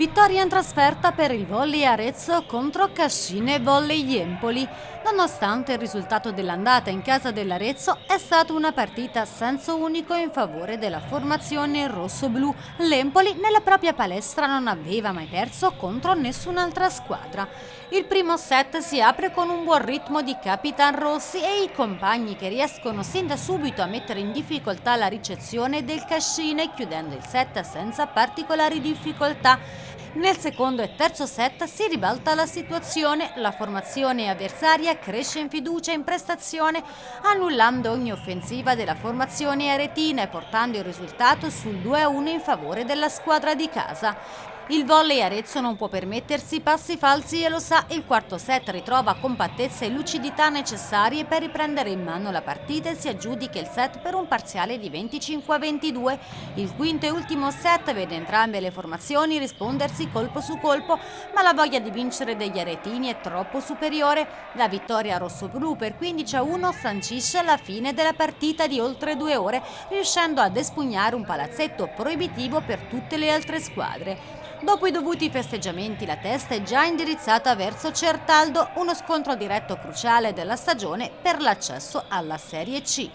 Vittoria in trasferta per il Volley Arezzo contro Cascine Volley Empoli. Nonostante il risultato dell'andata in casa dell'Arezzo, è stata una partita a senso unico in favore della formazione rosso-blu. L'Empoli nella propria palestra non aveva mai perso contro nessun'altra squadra. Il primo set si apre con un buon ritmo di Capitan Rossi e i compagni che riescono sin da subito a mettere in difficoltà la ricezione del Cascine chiudendo il set senza particolari difficoltà. Nel secondo e terzo set si ribalta la situazione, la formazione avversaria cresce in fiducia e in prestazione, annullando ogni offensiva della formazione aretina e portando il risultato sul 2-1 in favore della squadra di casa. Il volley Arezzo non può permettersi passi falsi e lo sa, il quarto set ritrova compattezza e lucidità necessarie per riprendere in mano la partita e si aggiudica il set per un parziale di 25 a 22. Il quinto e ultimo set vede entrambe le formazioni rispondersi colpo su colpo, ma la voglia di vincere degli aretini è troppo superiore. La vittoria rosso-blu per 15 a 1 sancisce la fine della partita di oltre due ore, riuscendo ad espugnare un palazzetto proibitivo per tutte le altre squadre. Dopo i dovuti festeggiamenti la testa è già indirizzata verso Certaldo, uno scontro diretto cruciale della stagione per l'accesso alla Serie C.